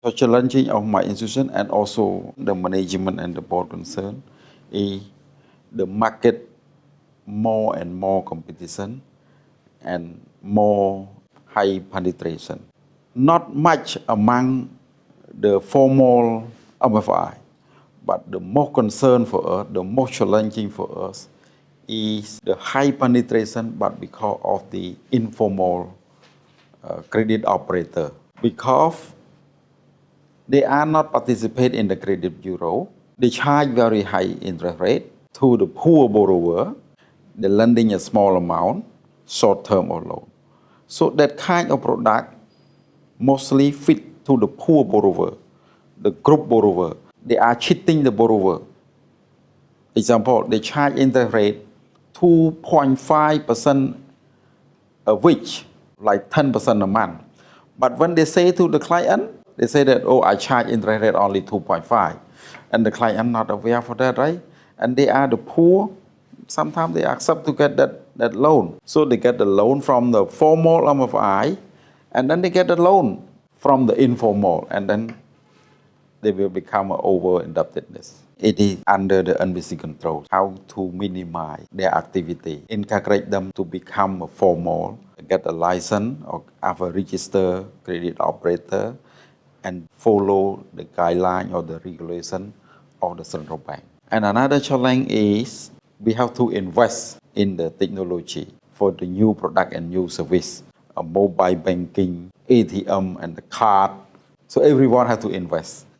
The challenging of my institution and also the management and the board concern is the market more and more competition and more high penetration. Not much among the formal MFI, but the more concern for us, the more challenging for us is the high penetration, but because of the informal uh, credit operator. Because they are not participate in the credit bureau, they charge very high interest rate to the poor borrower, They're lending a small amount, short term or loan. So that kind of product mostly fit to the poor borrower, the group borrower. They are cheating the borrower. Example, they charge interest rate 2.5% a week, like 10% a month. But when they say to the client, they say that, oh, I charge interest rate only 2.5. And the client not aware for that, right? And they are the poor. Sometimes they accept to get that, that loan. So they get the loan from the formal MFI, and then they get the loan from the informal, and then they will become over indebtedness. It is under the NBC control how to minimize their activity, encourage them to become a formal, get a license or have a registered credit operator, and follow the guideline or the regulation of the central bank. And another challenge is we have to invest in the technology for the new product and new service, mobile banking, ATM and the card. So everyone has to invest.